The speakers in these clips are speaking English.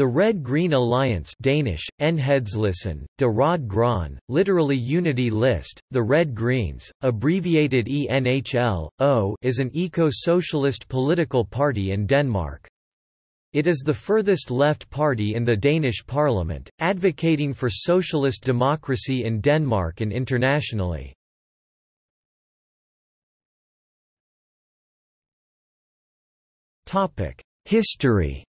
The Red-Green Alliance Danish, Enhedslisten, De Rød Grønne, literally Unity List, the Red Greens, abbreviated ENHL, o is an eco-socialist political party in Denmark. It is the furthest left party in the Danish parliament, advocating for socialist democracy in Denmark and internationally. History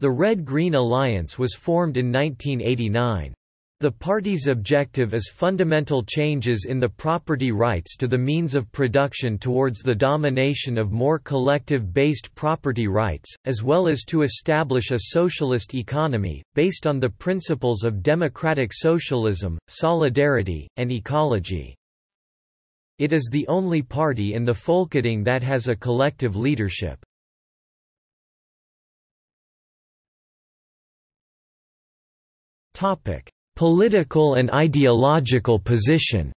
The Red-Green Alliance was formed in 1989. The party's objective is fundamental changes in the property rights to the means of production towards the domination of more collective-based property rights, as well as to establish a socialist economy, based on the principles of democratic socialism, solidarity, and ecology. It is the only party in the Folketing that has a collective leadership. Topic: Political and ideological position.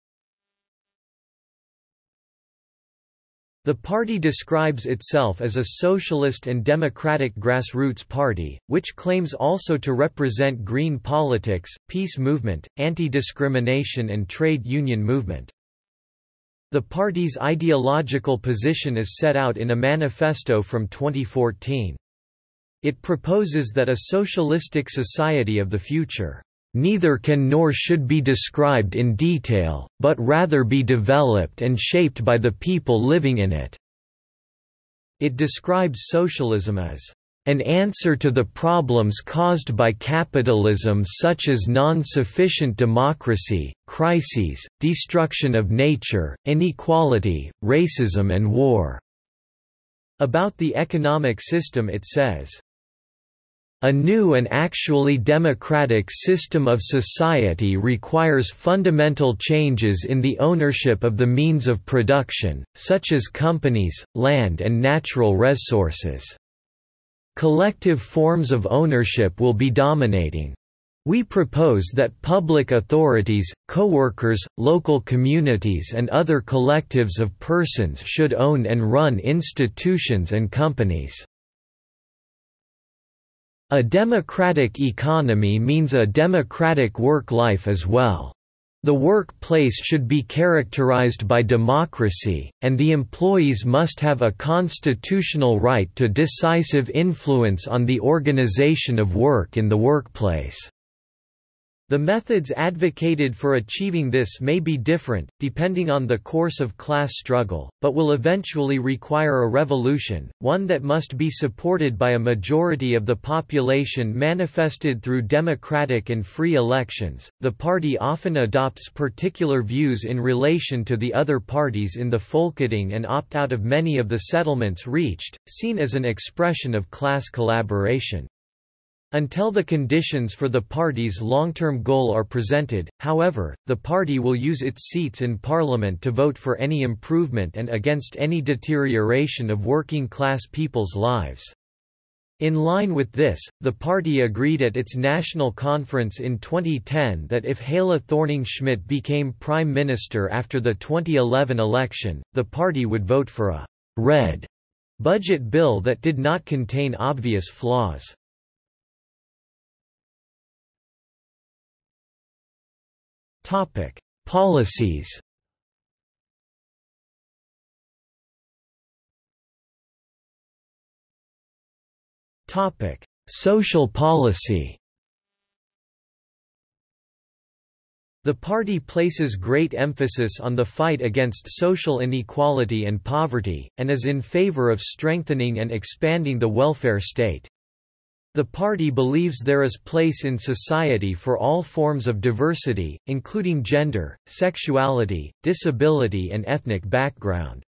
The party describes itself as a socialist and democratic grassroots party, which claims also to represent green politics, peace movement, anti-discrimination and trade union movement. The party's ideological position is set out in a manifesto from 2014. It proposes that a socialistic society of the future neither can nor should be described in detail, but rather be developed and shaped by the people living in it." It describes socialism as an answer to the problems caused by capitalism such as non-sufficient democracy, crises, destruction of nature, inequality, racism and war." About the economic system it says, a new and actually democratic system of society requires fundamental changes in the ownership of the means of production, such as companies, land and natural resources. Collective forms of ownership will be dominating. We propose that public authorities, co-workers, local communities and other collectives of persons should own and run institutions and companies. A democratic economy means a democratic work life as well. The workplace should be characterized by democracy, and the employees must have a constitutional right to decisive influence on the organization of work in the workplace. The methods advocated for achieving this may be different, depending on the course of class struggle, but will eventually require a revolution, one that must be supported by a majority of the population manifested through democratic and free elections. The party often adopts particular views in relation to the other parties in the Folketing and opt out of many of the settlements reached, seen as an expression of class collaboration. Until the conditions for the party's long-term goal are presented, however, the party will use its seats in parliament to vote for any improvement and against any deterioration of working-class people's lives. In line with this, the party agreed at its national conference in 2010 that if Helle Thorning-Schmidt became prime minister after the 2011 election, the party would vote for a «red» budget bill that did not contain obvious flaws. Topic: Policies. Topic: Social policy. The party places great emphasis on the fight against social inequality and poverty, and is in favor of strengthening and expanding the welfare state. The party believes there is place in society for all forms of diversity, including gender, sexuality, disability and ethnic background.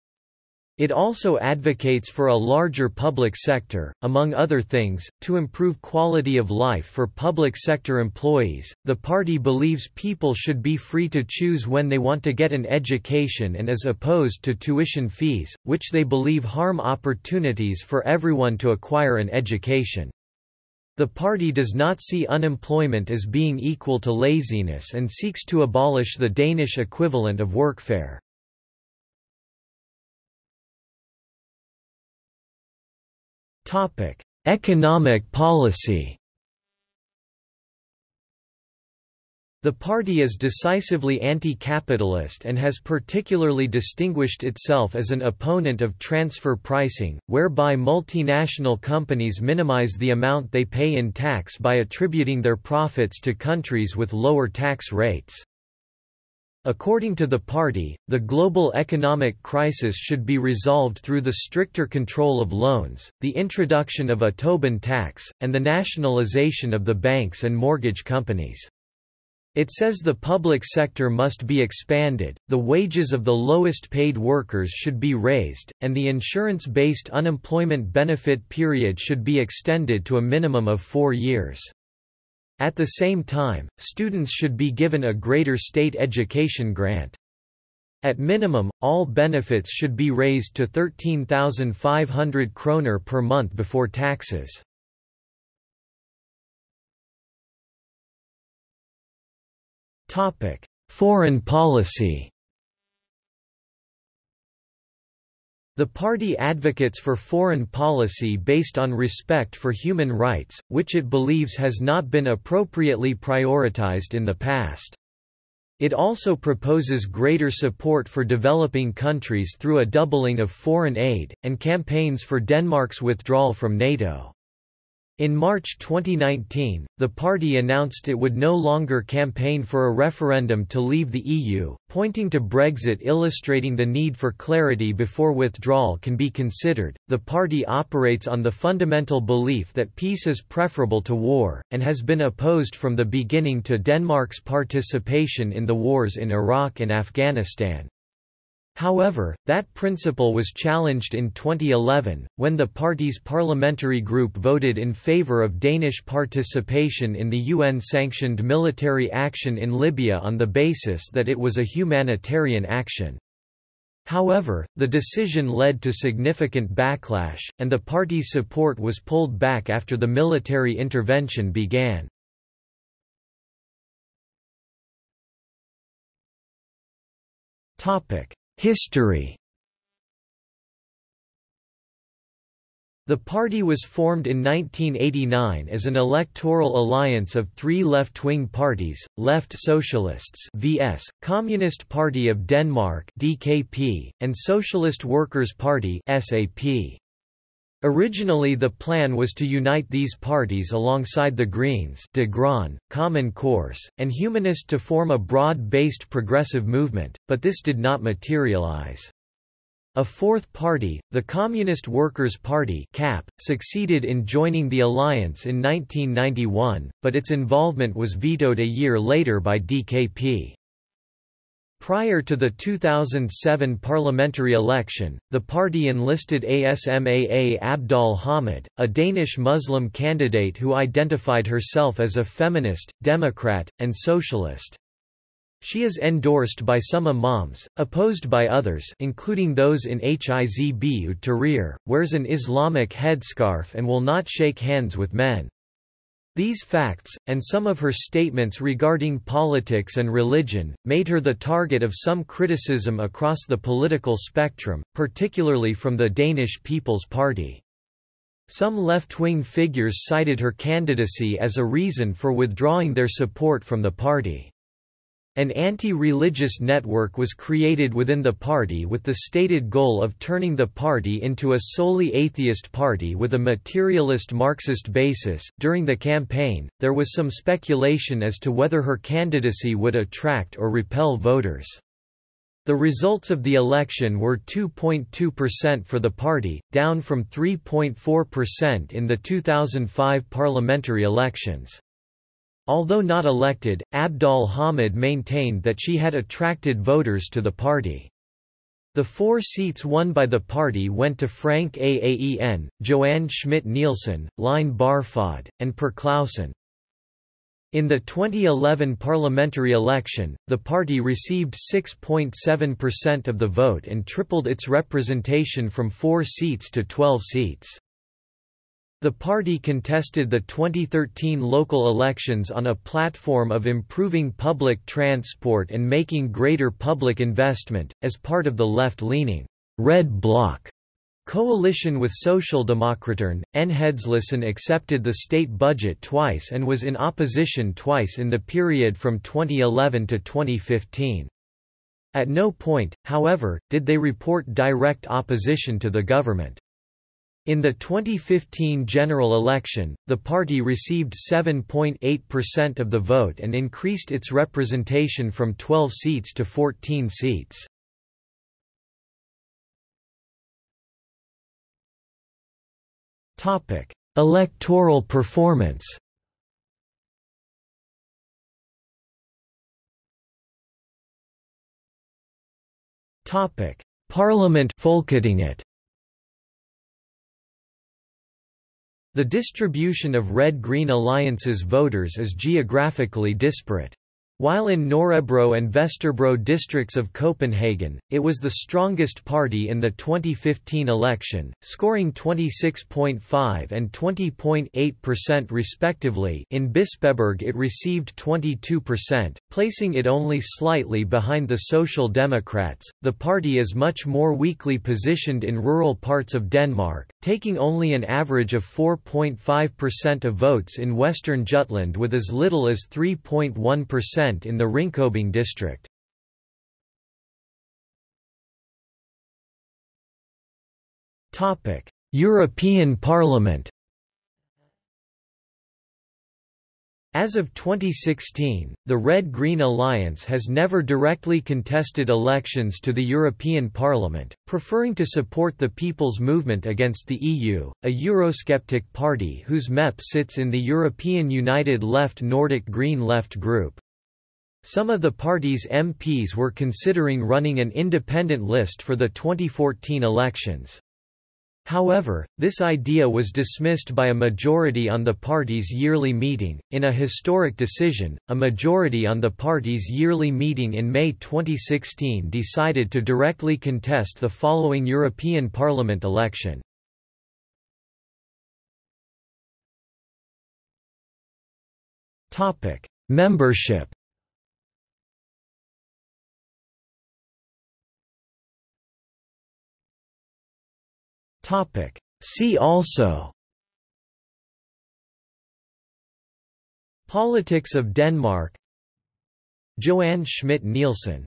It also advocates for a larger public sector, among other things, to improve quality of life for public sector employees. The party believes people should be free to choose when they want to get an education and is opposed to tuition fees, which they believe harm opportunities for everyone to acquire an education. The party does not see unemployment as being equal to laziness and seeks to abolish the Danish equivalent of workfare. Economic policy The party is decisively anti-capitalist and has particularly distinguished itself as an opponent of transfer pricing, whereby multinational companies minimize the amount they pay in tax by attributing their profits to countries with lower tax rates. According to the party, the global economic crisis should be resolved through the stricter control of loans, the introduction of a Tobin tax, and the nationalization of the banks and mortgage companies. It says the public sector must be expanded, the wages of the lowest paid workers should be raised, and the insurance-based unemployment benefit period should be extended to a minimum of four years. At the same time, students should be given a greater state education grant. At minimum, all benefits should be raised to 13,500 kroner per month before taxes. Foreign policy The party advocates for foreign policy based on respect for human rights, which it believes has not been appropriately prioritized in the past. It also proposes greater support for developing countries through a doubling of foreign aid, and campaigns for Denmark's withdrawal from NATO. In March 2019, the party announced it would no longer campaign for a referendum to leave the EU, pointing to Brexit illustrating the need for clarity before withdrawal can be considered. The party operates on the fundamental belief that peace is preferable to war, and has been opposed from the beginning to Denmark's participation in the wars in Iraq and Afghanistan. However, that principle was challenged in 2011, when the party's parliamentary group voted in favour of Danish participation in the UN-sanctioned military action in Libya on the basis that it was a humanitarian action. However, the decision led to significant backlash, and the party's support was pulled back after the military intervention began. Topic: History The party was formed in 1989 as an electoral alliance of three left-wing parties, Left Socialists (VS), Communist Party of Denmark (DKP), and Socialist Workers' Party (SAP). Originally the plan was to unite these parties alongside the Greens de Grønne, Common Course, and Humanist to form a broad-based progressive movement, but this did not materialize. A fourth party, the Communist Workers' Party CAP, succeeded in joining the alliance in 1991, but its involvement was vetoed a year later by DKP. Prior to the 2007 parliamentary election, the party enlisted ASMAA Abdol-Hamid, a Danish Muslim candidate who identified herself as a feminist, democrat, and socialist. She is endorsed by some imams, opposed by others including those in Hizb ut-Tahrir, wears an Islamic headscarf and will not shake hands with men. These facts, and some of her statements regarding politics and religion, made her the target of some criticism across the political spectrum, particularly from the Danish People's Party. Some left-wing figures cited her candidacy as a reason for withdrawing their support from the party. An anti-religious network was created within the party with the stated goal of turning the party into a solely atheist party with a materialist Marxist basis. During the campaign, there was some speculation as to whether her candidacy would attract or repel voters. The results of the election were 2.2% for the party, down from 3.4% in the 2005 parliamentary elections. Although not elected, Abdol-Hamid maintained that she had attracted voters to the party. The four seats won by the party went to Frank Aaen, Johanne Schmidt-Nielsen, Line Barfod, and Per Clausen. In the 2011 parliamentary election, the party received 6.7% of the vote and tripled its representation from four seats to 12 seats. The party contested the 2013 local elections on a platform of improving public transport and making greater public investment, as part of the left-leaning Red Bloc Coalition with Social Socialdemokraterne, Enhedslisten accepted the state budget twice and was in opposition twice in the period from 2011 to 2015. At no point, however, did they report direct opposition to the government. In the 2015 general election, the party received 7.8% of the vote and increased its representation from 12 seats to 14 seats. Topic: Electoral performance Topic: Parliament Folketinget The distribution of Red-Green Alliance's voters is geographically disparate. While in Nørrebro and Vesterbro districts of Copenhagen, it was the strongest party in the 2015 election, scoring 26.5 and 20.8% respectively in Bispebjerg it received 22%, placing it only slightly behind the Social Democrats. The party is much more weakly positioned in rural parts of Denmark, taking only an average of 4.5% of votes in western Jutland with as little as 3.1% in the Ringkøbing district. European Parliament As of 2016, the Red-Green Alliance has never directly contested elections to the European Parliament, preferring to support the People's Movement Against the EU, a Eurosceptic party whose MEP sits in the European United Left Nordic Green Left group. Some of the party's MPs were considering running an independent list for the 2014 elections. However, this idea was dismissed by a majority on the party's yearly meeting. In a historic decision, a majority on the party's yearly meeting in May 2016 decided to directly contest the following European Parliament election. Topic: Membership Topic. See also. Politics of Denmark. Johanne Schmidt-Nielsen